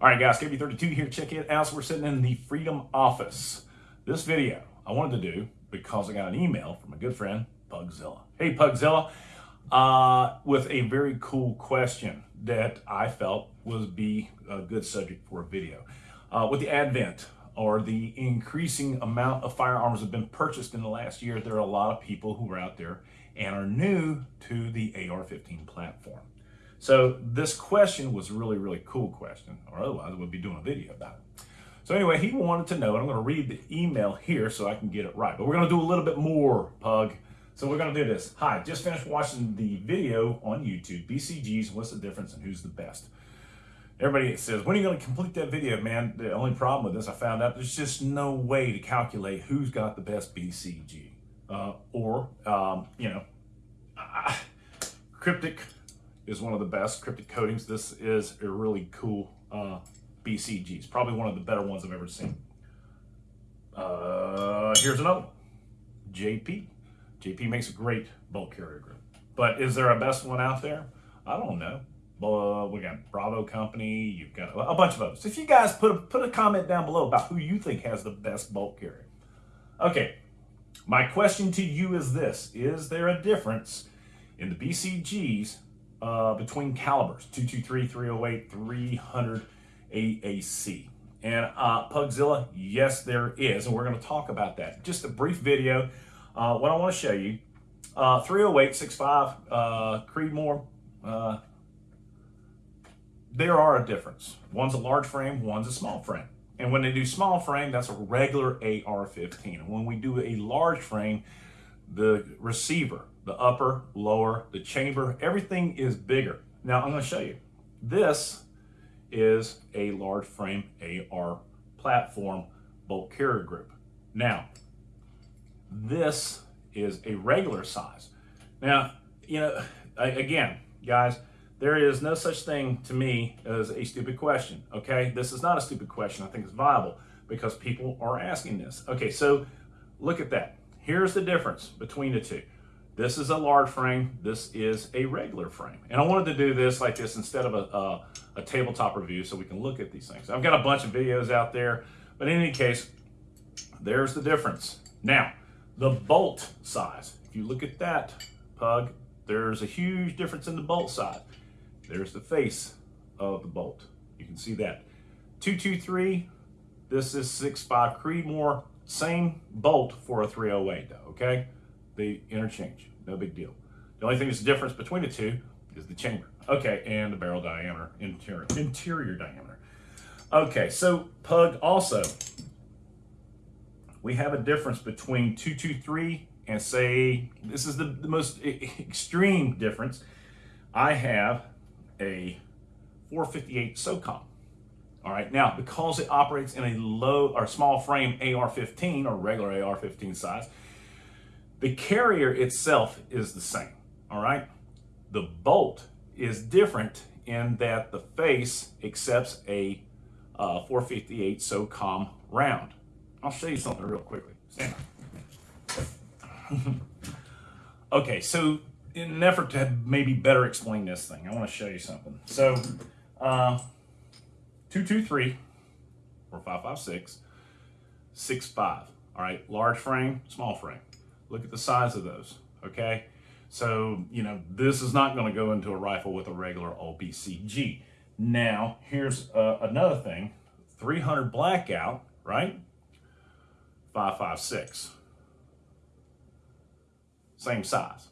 All right, guys, KB32 here. Check it out. So we're sitting in the Freedom office. This video I wanted to do because I got an email from a good friend, Pugzilla. Hey, Pugzilla, uh, with a very cool question that I felt would be a good subject for a video. Uh, with the advent or the increasing amount of firearms have been purchased in the last year, there are a lot of people who are out there and are new to the AR-15 platform. So this question was really, really cool question, or otherwise we'd be doing a video about it. So anyway, he wanted to know, and I'm going to read the email here so I can get it right. But we're going to do a little bit more, Pug. So we're going to do this. Hi, just finished watching the video on YouTube, BCGs, what's the difference and who's the best? Everybody says, when are you going to complete that video, man? The only problem with this, I found out there's just no way to calculate who's got the best BCG. Uh, or, um, you know, uh, cryptic is one of the best cryptic coatings. This is a really cool uh, BCG. It's probably one of the better ones I've ever seen. Uh, here's another one. JP. JP makes a great bolt carrier group. But is there a best one out there? I don't know. Uh, we got Bravo Company. You've got a bunch of others. If you guys put a, put a comment down below about who you think has the best bulk carrier. Okay, my question to you is this. Is there a difference in the BCGs uh, between calibers, 223, 308, 300 AAC. And uh, Pugzilla, yes, there is, and we're going to talk about that. Just a brief video. Uh, what I want to show you, uh, 308, 65, uh, Creedmoor, uh, there are a difference. One's a large frame, one's a small frame. And when they do small frame, that's a regular AR-15. And when we do a large frame, the receiver, the upper, lower, the chamber, everything is bigger. Now I'm going to show you. This is a large frame AR platform bolt carrier group. Now, this is a regular size. Now, you know, again, guys, there is no such thing to me as a stupid question, okay? This is not a stupid question. I think it's viable because people are asking this. Okay, so look at that. Here's the difference between the two. This is a large frame. This is a regular frame. And I wanted to do this like this instead of a, a, a, tabletop review so we can look at these things. I've got a bunch of videos out there, but in any case, there's the difference. Now, the bolt size. If you look at that pug, there's a huge difference in the bolt size. There's the face of the bolt. You can see that. 223, this is 6.5 Creedmoor, same bolt for a 308 though, okay? The interchange no big deal. The only thing that's the difference between the two is the chamber. Okay, and the barrel diameter, interior, interior diameter. Okay, so Pug also, we have a difference between 223 and say, this is the, the most extreme difference. I have a 458 SOCOM. All right, now because it operates in a low or small frame AR-15 or regular AR-15 size, the carrier itself is the same, all right? The bolt is different in that the face accepts a uh, 458 SOCOM round. I'll show you something real quickly. Stand okay, so in an effort to maybe better explain this thing, I want to show you something. So, uh, 223 or 556, 65. All right, large frame, small frame. Look at the size of those, okay? So, you know, this is not going to go into a rifle with a regular OBCG. Now, here's uh, another thing. 300 blackout, right? 556. Same size.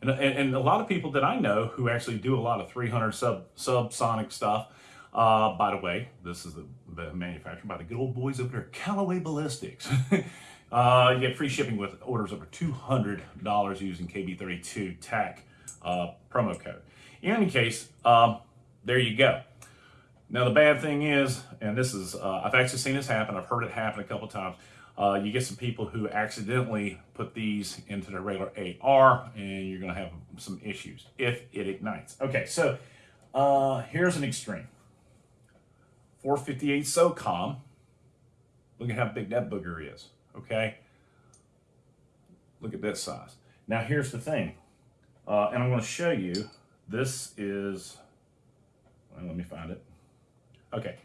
And, and, and, a lot of people that I know who actually do a lot of 300 sub subsonic stuff, uh, by the way, this is the, the manufactured by the good old boys over there, Callaway Ballistics. Uh, you get free shipping with orders over $200 using KB32 TAC uh, promo code. In any case, um, there you go. Now the bad thing is, and this is, uh, I've actually seen this happen, I've heard it happen a couple times, uh, you get some people who accidentally put these into their regular AR and you're gonna have some issues if it ignites. Okay, so uh, here's an extreme. 458 SOCOM, look at how big that booger is okay? Look at this size. Now here's the thing, uh, and I'm going to show you, this is, well, let me find it. Okay,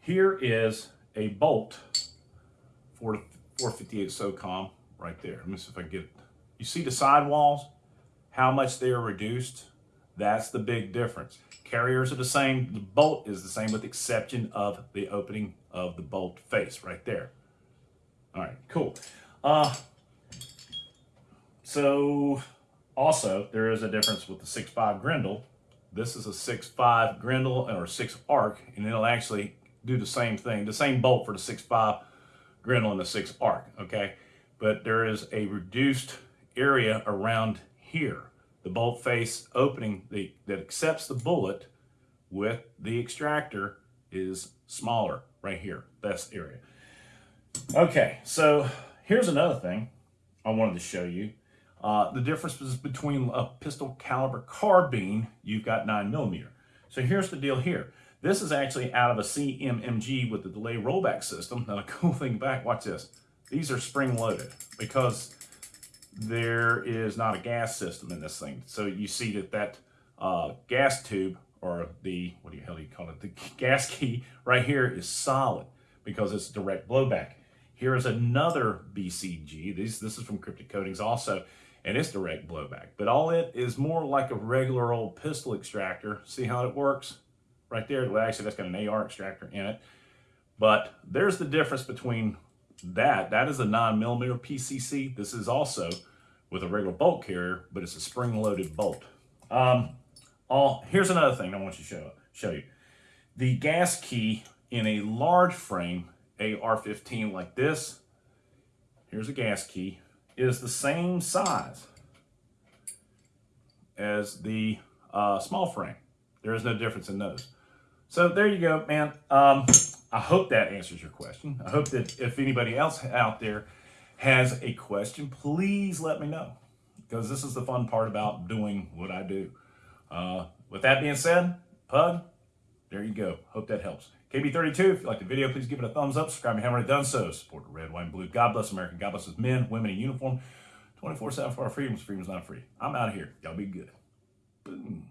Here is a bolt for the 458 SOCOM right there. Let me see if I get, you see the sidewalls, how much they are reduced? That's the big difference. Carriers are the same, the bolt is the same with the exception of the opening of the bolt face right there. All right, cool. Uh, so also there is a difference with the 6.5 Grendel. This is a 6.5 Grendel or 6 arc, and it'll actually do the same thing, the same bolt for the 6.5 Grendel and the 6 arc, okay? But there is a reduced area around here, the bolt face opening the, that accepts the bullet with the extractor is smaller right here, this area. Okay, so here's another thing I wanted to show you. Uh, the difference is between a pistol caliber carbine, you've got 9 millimeter. So here's the deal here. This is actually out of a CMMG with the delay rollback system. Now the cool thing back, watch this. These are spring loaded because there is not a gas system in this thing. So you see that that uh, gas tube or the, what do you hell do you call it? The gas key right here is solid because it's direct blowback. Here is another BCG. This, this is from Cryptic Coatings also, and it's direct blowback. But all it is more like a regular old pistol extractor. See how it works? Right there, well, actually that's got an AR extractor in it. But there's the difference between that. That is a 9 millimeter PCC. This is also with a regular bolt carrier, but it's a spring-loaded bolt. Um, all, here's another thing I want to show, show you. The gas key in a large frame AR-15 like this, here's a gas key, is the same size as the uh, small frame. There is no difference in those. So there you go, man. Um, I hope that answers your question. I hope that if anybody else out there has a question, please let me know because this is the fun part about doing what I do. Uh, with that being said, Pug, there you go. Hope that helps. KB32, if you like the video, please give it a thumbs up. Subscribe if you haven't already done so. Support the red, white, and blue. God bless America. God bless us men, women in uniform. 24-7 for our freedoms. Freedom's not free. I'm out of here. Y'all be good. Boom.